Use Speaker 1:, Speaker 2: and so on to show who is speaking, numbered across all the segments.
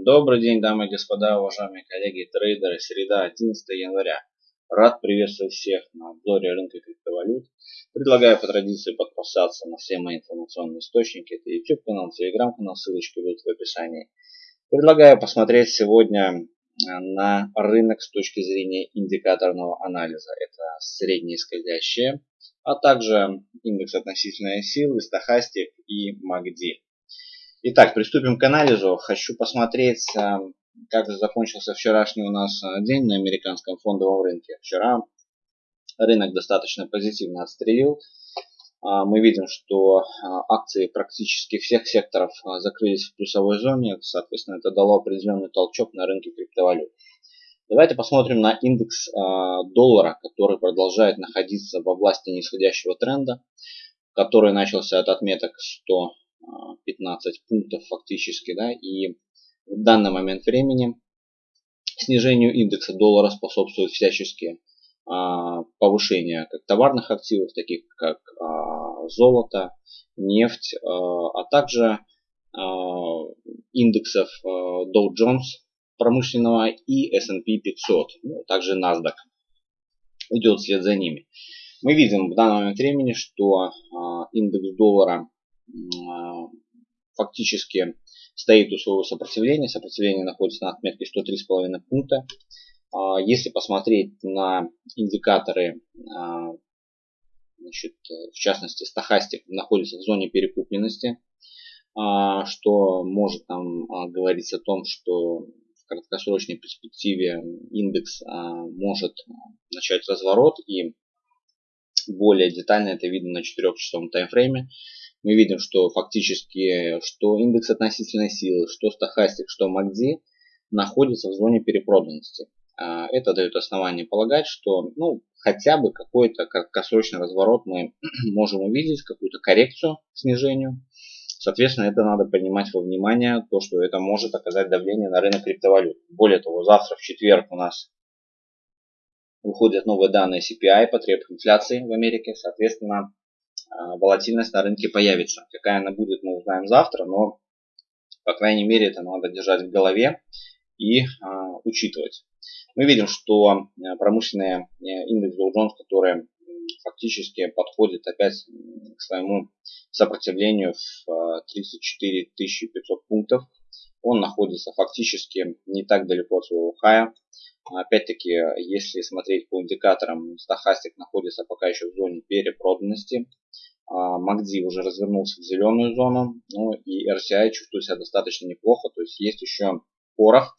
Speaker 1: Добрый день, дамы и господа, уважаемые коллеги трейдеры. Среда, 11 января. Рад приветствовать всех на обзоре рынка криптовалют. Предлагаю по традиции подписаться на все мои информационные источники. Это YouTube канал, Telegram канал, ссылочки будут в описании. Предлагаю посмотреть сегодня э, на рынок с точки зрения индикаторного анализа. Это средние скользящие, а также индекс относительной силы, стахастик и MACD. Итак, приступим к анализу. Хочу посмотреть, э, как закончился вчерашний у нас э, день на американском фондовом рынке. Вчера рынок достаточно позитивно отстрелил. А, мы видим, что э, акции практически всех секторов закрылись в плюсовой зоне. Соответственно, это дало определенный толчок на рынке криптовалют. Давайте посмотрим на индекс доллара, который продолжает находиться в области нисходящего тренда, который начался от отметок 100 15 пунктов фактически, да, и в данный момент времени снижению индекса доллара способствуют всяческие а, повышения как товарных активов, таких как а, золото, нефть, а, а также а, индексов Dow Jones промышленного и S&P 500, ну, также NASDAQ идет вслед за ними. Мы видим в данный момент времени, что индекс доллара фактически стоит у своего сопротивления. Сопротивление находится на отметке 103,5 пункта. А, если посмотреть на индикаторы, а, значит, в частности, стахастик находится в зоне перекупленности, что может нам говорить о том, что в краткосрочной перспективе индекс может начать разворот и более детально это видно на 4-часовом таймфрейме мы видим, что фактически что индекс относительной силы, что стахастик, что MACD находятся в зоне перепроданности. А, это дает основание полагать, что ну, хотя бы какой-то краткосрочный разворот мы можем увидеть, какую-то коррекцию снижению. Соответственно, это надо принимать во внимание, то, что это может оказать давление на рынок криптовалют. Более того, завтра в четверг у нас выходят новые данные CPI, потреб инфляции в Америке. Соответственно, волатильность на рынке появится. Какая она будет, мы узнаем завтра, но, по крайней мере, это надо держать в голове и а, учитывать. Мы видим, что а, промышленный э, индекс Dow Jones, который фактически подходит опять к своему сопротивлению в 34 500 пунктов. Он находится фактически не так далеко от своего хая. Опять-таки, если смотреть по индикаторам, стахастик находится пока еще в зоне перепроданности. MACD уже развернулся в зеленую зону. Ну и RCI чувствует себя достаточно неплохо. То есть есть еще порох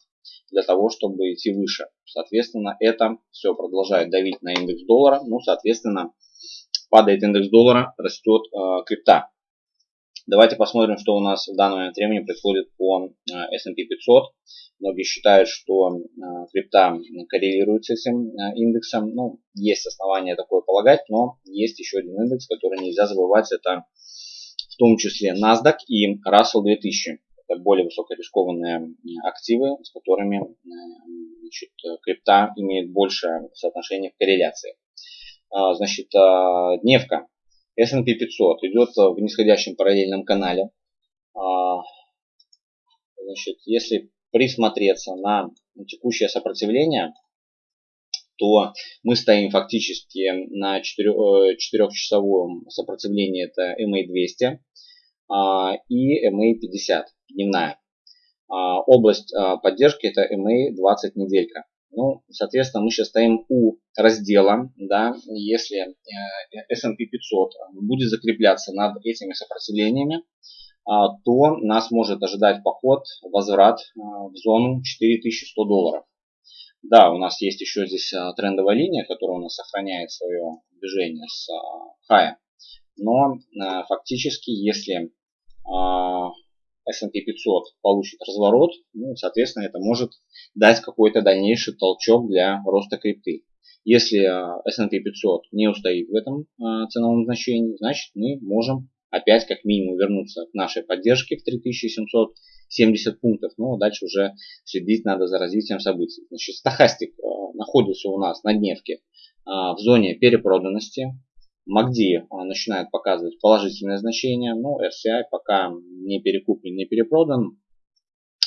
Speaker 1: для того, чтобы идти выше. Соответственно, это все продолжает давить на индекс доллара. Ну, соответственно, падает индекс доллара, растет э, крипта. Давайте посмотрим, что у нас в данный момент времени происходит по э, S&P 500. Многие считают, что э, крипта коррелирует с этим э, индексом. Ну, есть основания такое полагать, но есть еще один индекс, который нельзя забывать. Это в том числе NASDAQ и Russell 2000. Это более высокорискованные активы, с которыми значит, крипта имеет большее соотношение в корреляции. Значит, дневка S&P 500 идет в нисходящем параллельном канале. А, значит, если присмотреться на текущее сопротивление, то мы стоим фактически на 4-часовом э, сопротивлении, это MA200 а, и MA50 дневная. А, область поддержки это MA20 неделька. Ну, соответственно, мы сейчас стоим у раздела, да, если э, S&P 500 будет закрепляться над этими сопротивлениями, а, то нас может ожидать поход, возврат э, в зону 4100 долларов. Да, у нас есть еще здесь э, трендовая линия, которая у нас сохраняет свое движение с хая. Но фактически, если S&P 500 получит разворот, ну, соответственно, это может дать какой-то дальнейший толчок для роста крипты. Если а, S&P 500 не устоит в этом а, ценовом значении, значит мы можем опять как минимум вернуться к нашей поддержке в 3770 пунктов. Но дальше уже следить надо за развитием событий. Значит, стахастик а, находится у нас на дневке в зоне перепроданности. MACD начинает показывать положительное значение, но RCI пока не перекуплен, не перепродан.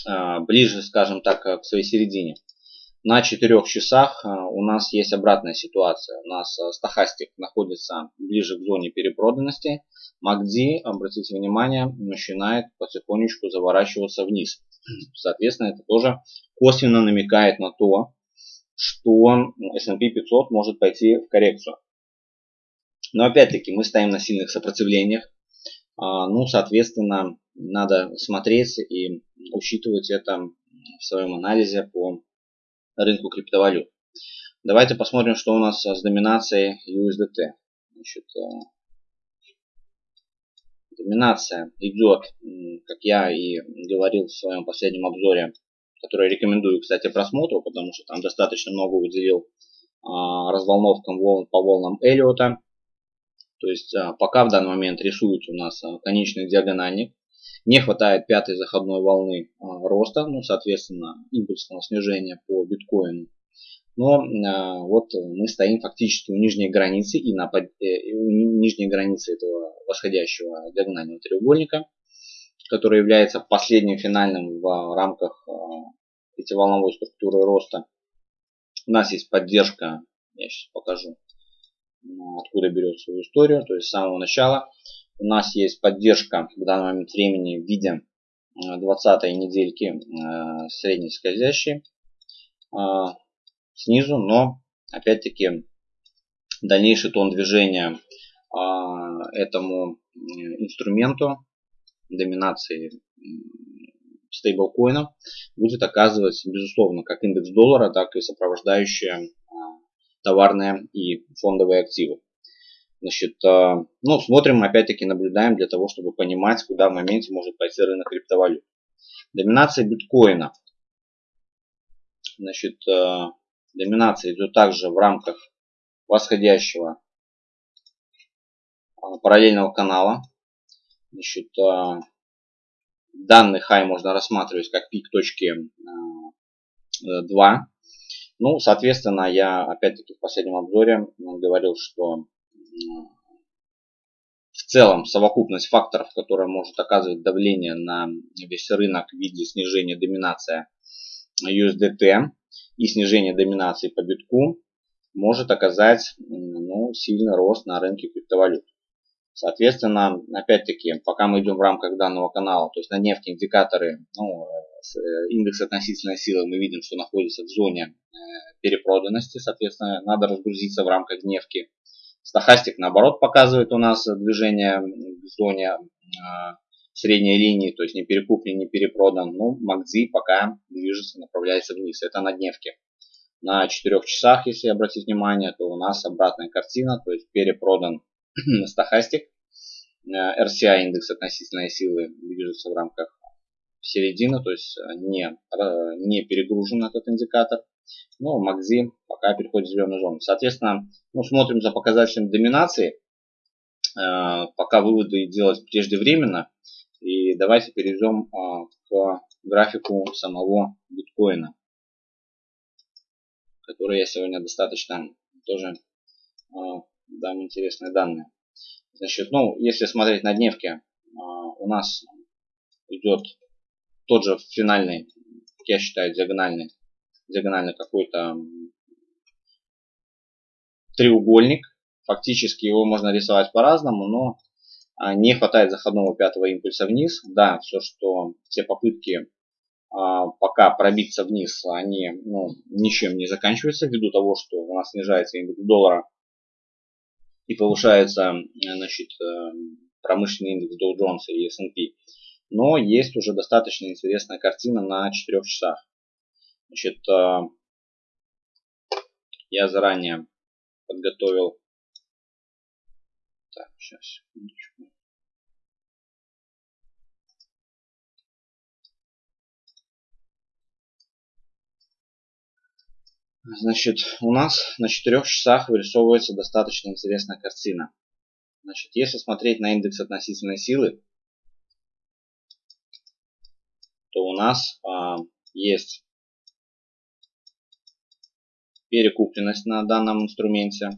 Speaker 1: а, ближе, скажем так, к своей середине. На 4 часах у нас есть обратная ситуация. У нас стахастик находится ближе к зоне перепроданности. MACD, обратите внимание, начинает потихонечку заворачиваться вниз. Соответственно, это тоже косвенно намекает на то, что S&P 500 может пойти в коррекцию. Но опять-таки мы стоим на сильных сопротивлениях. А, ну, соответственно, надо смотреть и учитывать это в своем анализе по рынку криптовалют. Давайте посмотрим, что у нас с доминацией USDT. Значит, э, доминация идет, как я и говорил в своем последнем обзоре, который рекомендую, кстати, просмотру, потому что там достаточно много уделил а, разволновкам волн, по волнам Эллиота. То есть а, пока в данный момент рисуется у нас а, конечный диагональник, не хватает пятой заходной волны роста, ну, соответственно, импульсного снижения по биткоину. Но вот мы стоим фактически у нижней границы и на под, э, у нижней границы этого восходящего диагонального треугольника, который является последним финальным в рамках пятиволновой структуры роста. У нас есть поддержка, я сейчас покажу, откуда берет свою историю, то есть с самого начала. У нас есть поддержка в данный момент времени в виде 20 недельки э, средней скользящей э, снизу, но опять-таки дальнейший тон движения э, этому инструменту доминации стейблкоинов будет оказывать, безусловно, как индекс доллара, так и сопровождающие товарные и фондовые активы. Значит, ну, смотрим, опять-таки наблюдаем для того, чтобы понимать, куда в моменте может пойти рынок криптовалют. Доминация биткоина. Значит, доминация идет также в рамках восходящего параллельного канала. Значит, данный хай можно рассматривать как пик точки 2. Ну, соответственно, я опять-таки в последнем обзоре говорил, что в целом совокупность факторов, которая может оказывать давление на весь рынок в виде снижения доминации USDT и снижения доминации по битку, может оказать ну, сильный рост на рынке криптовалют. Соответственно, опять-таки, пока мы идем в рамках данного канала, то есть на нефти индикаторы, ну, э, индекс относительной силы мы видим, что находится в зоне э, перепроданности, соответственно, надо разгрузиться в рамках нефти. Стахастик, наоборот, показывает у нас движение в зоне э, средней линии, то есть не перекуплен, не перепродан. Ну, МакДзи пока движется, направляется вниз. Это на дневке. На 4 часах, если обратить внимание, то у нас обратная картина, то есть перепродан стахастик. Э, RCI индекс относительной силы движется в рамках середины, то есть э, не, э, не перегружен этот индикатор. Но МакЗи пока переходит в зеленую зону. Соответственно, ну, смотрим за показателем доминации. Пока выводы делать преждевременно. И давайте перейдем к графику самого биткоина, который я сегодня достаточно тоже дам интересные данные. Значит, ну, если смотреть на дневке, у нас идет тот же финальный, я считаю, диагональный, диагональный какой-то треугольник. Фактически его можно рисовать по-разному, но а, не хватает заходного пятого импульса вниз. Да, все, что все попытки а, пока пробиться вниз, они ну, ничем не заканчиваются ввиду того, что у нас снижается индекс доллара и повышается значит, э, промышленный индекс Dow Jones и S&P. Но есть уже достаточно интересная картина на 4 часах. Значит, э, я заранее подготовил. Так, сейчас, секундочку. Значит, у нас на 4 часах вырисовывается достаточно интересная картина. Значит, если смотреть на индекс относительной силы, то у нас а, есть перекупленность на данном инструменте.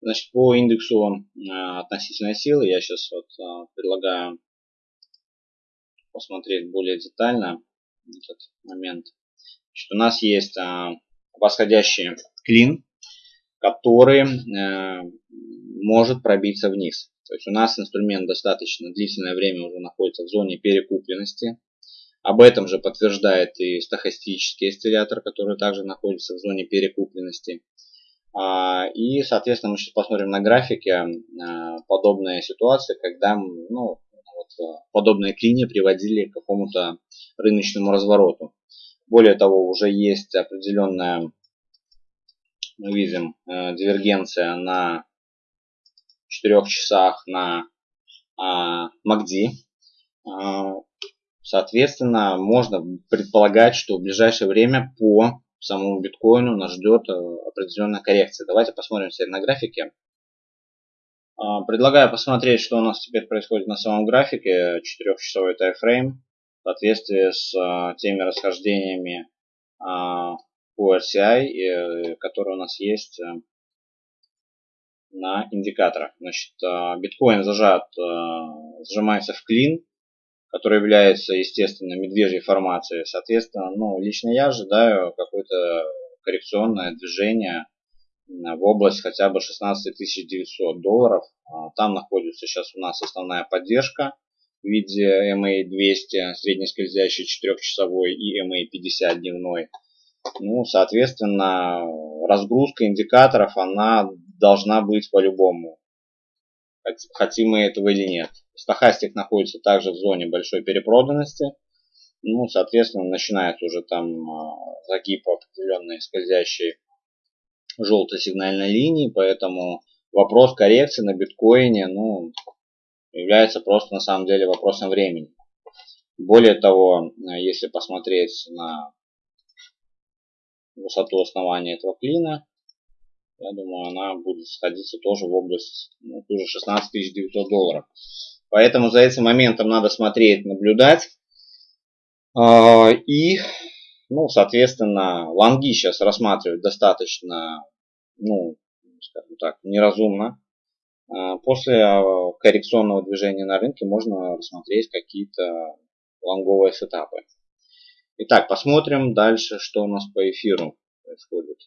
Speaker 1: Значит, по индексу а, относительной силы я сейчас вот а, предлагаю посмотреть более детально этот момент. Значит, у нас есть а, восходящий клин, который а, может пробиться вниз. То есть у нас инструмент достаточно длительное время уже находится в зоне перекупленности. Об этом же подтверждает и стахастический осциллятор, который также находится в зоне перекупленности. А, и, соответственно, мы сейчас посмотрим на графике а, подобные ситуации, когда ну, вот, а, подобные клини приводили к какому-то рыночному развороту. Более того, уже есть определенная, мы видим, дивергенция на 4 часах на MACD. Соответственно, можно предполагать, что в ближайшее время по самому биткоину нас ждет э, определенная коррекция. Давайте посмотрим теперь на графике. А, предлагаю посмотреть, что у нас теперь происходит на самом графике. 4-часовой тайфрейм в соответствии с э, теми расхождениями а, по RCI, э, которые у нас есть на индикаторах. Значит, биткоин зажат, сжимается в клин, который является, естественно, медвежьей формацией. Соответственно, ну, лично я ожидаю какое-то коррекционное движение в область хотя бы 16 900 долларов. А, там находится сейчас у нас основная поддержка в виде MA200, среднескользящий 4-часовой и MA50 дневной. Ну, соответственно, разгрузка индикаторов, она должна быть по-любому. Хотим мы этого или нет. Стахастик находится также в зоне большой перепроданности. Ну, соответственно, начинается уже там а, загиб определенной скользящей желтой сигнальной линии, поэтому вопрос коррекции на биткоине, ну, является просто на самом деле вопросом времени. Более того, если посмотреть на высоту основания этого клина, я думаю, она будет сходиться тоже в область ну, тоже 16 900 долларов. Поэтому за этим моментом надо смотреть, наблюдать. А, и, ну, соответственно, лонги сейчас рассматривать достаточно, ну, скажем так, неразумно. А, после а, коррекционного движения на рынке можно рассмотреть какие-то лонговые сетапы. Итак, посмотрим дальше, что у нас по эфиру происходит.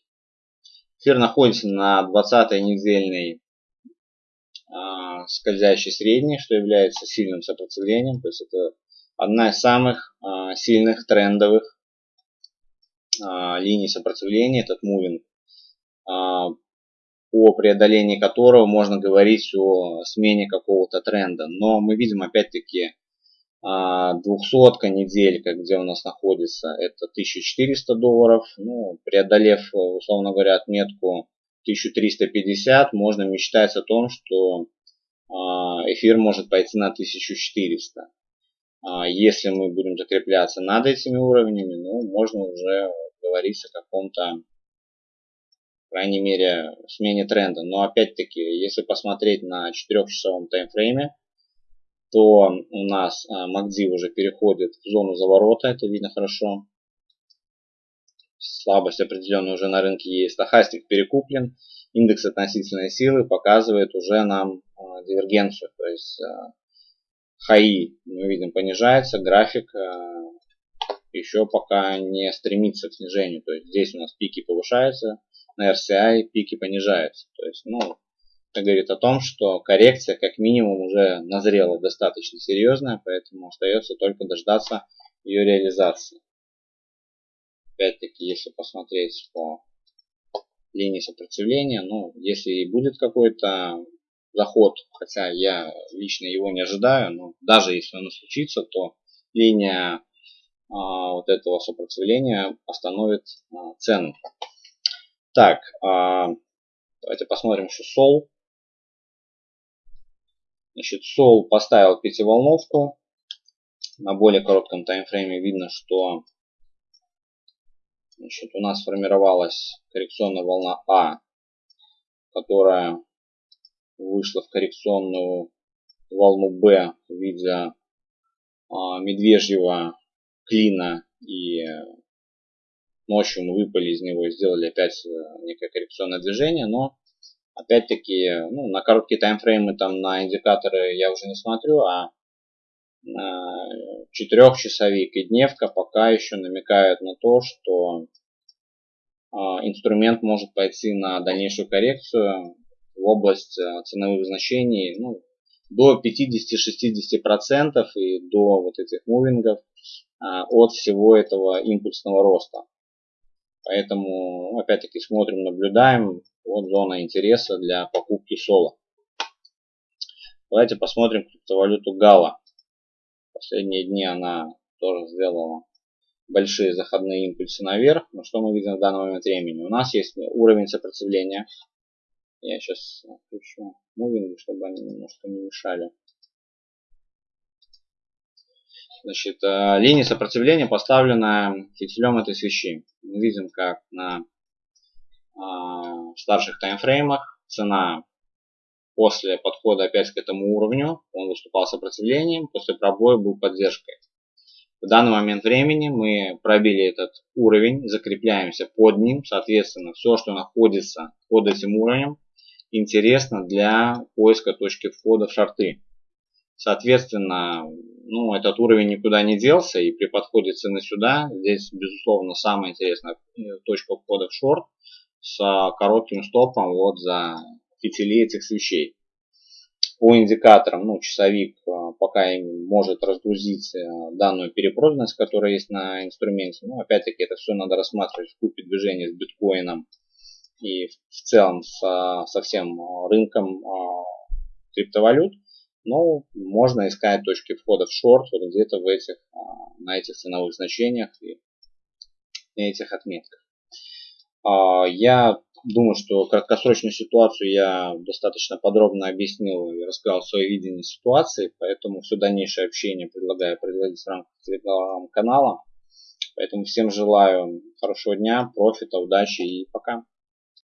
Speaker 1: Эфир находится на 20 недельной а, скользящий средний, что является сильным сопротивлением. То есть это одна из самых а, сильных трендовых а, линий сопротивления, этот мувинг, о преодолении которого можно говорить о смене какого-то тренда. Но мы видим опять-таки двухсотка неделька, где у нас находится, это 1400 долларов. Ну, преодолев, условно говоря, отметку 1350, можно мечтать о том, что а, эфир может пойти на 1400. А, если мы будем закрепляться над этими уровнями, ну, можно уже говорить о каком-то, по крайней мере, смене тренда. Но опять-таки, если посмотреть на 4-часовом таймфрейме, то у нас MACD а, уже переходит в зону заворота, это видно хорошо слабость определенная уже на рынке есть. Стахастик перекуплен. Индекс относительной силы показывает уже нам а, дивергенцию. То есть а, хаи мы видим понижается, график а, еще пока не стремится к снижению. То есть здесь у нас пики повышаются, на RCI пики понижаются. То есть, ну, говорит о том, что коррекция как минимум уже назрела достаточно серьезная, поэтому остается только дождаться ее реализации. Опять-таки, если посмотреть по линии сопротивления, ну, если и будет какой-то заход, хотя я лично его не ожидаю, но даже если оно случится, то линия а, вот этого сопротивления остановит а, цену. Так, а, давайте посмотрим еще сол. Значит, сол поставил пятиволновку. На более коротком таймфрейме видно, что Значит, у нас сформировалась коррекционная волна А, которая вышла в коррекционную волну Б в виде а, медвежьего клина и ночью мы выпали из него и сделали опять э, некое коррекционное движение, но опять-таки ну, на короткие таймфреймы там на индикаторы я уже не смотрю, а четырехчасовик и дневка пока еще намекают на то, что инструмент может пойти на дальнейшую коррекцию в область ценовых значений ну, до 50-60% и до вот этих мувингов от всего этого импульсного роста. Поэтому, опять-таки, смотрим, наблюдаем. Вот зона интереса для покупки соло. Давайте посмотрим криптовалюту Гала. Последние дни она тоже сделала большие заходные импульсы наверх. Но что мы видим в данный момент времени? У нас есть уровень сопротивления. Я сейчас включу мувинги, чтобы они немножко не мешали. Значит, э, линия сопротивления поставлена фитилем этой свечи. Мы видим, как на э, старших таймфреймах цена после подхода опять к этому уровню, он выступал сопротивлением, после пробоя был поддержкой. В данный момент времени мы пробили этот уровень, закрепляемся под ним, соответственно, все, что находится под этим уровнем, интересно для поиска точки входа в шорты. Соответственно, ну, этот уровень никуда не делся, и при подходе цены сюда, здесь, безусловно, самая интересная э, точка входа в шорт с коротким стопом вот за фитили этих свечей. По индикаторам, ну, часовик э, пока может разгрузить э, данную перепроданность, которая есть на инструменте. Но опять-таки это все надо рассматривать в купе движения с биткоином и в целом со, со всем рынком криптовалют. Ну, можно искать точки входа в шорт вот где-то в этих, а, на этих ценовых значениях и на этих отметках. А, я думаю, что краткосрочную ситуацию я достаточно подробно объяснил и рассказал свое видение ситуации, поэтому все дальнейшее общение предлагаю производить в рамках телеграм-канала. Поэтому всем желаю хорошего дня, профита, удачи и пока.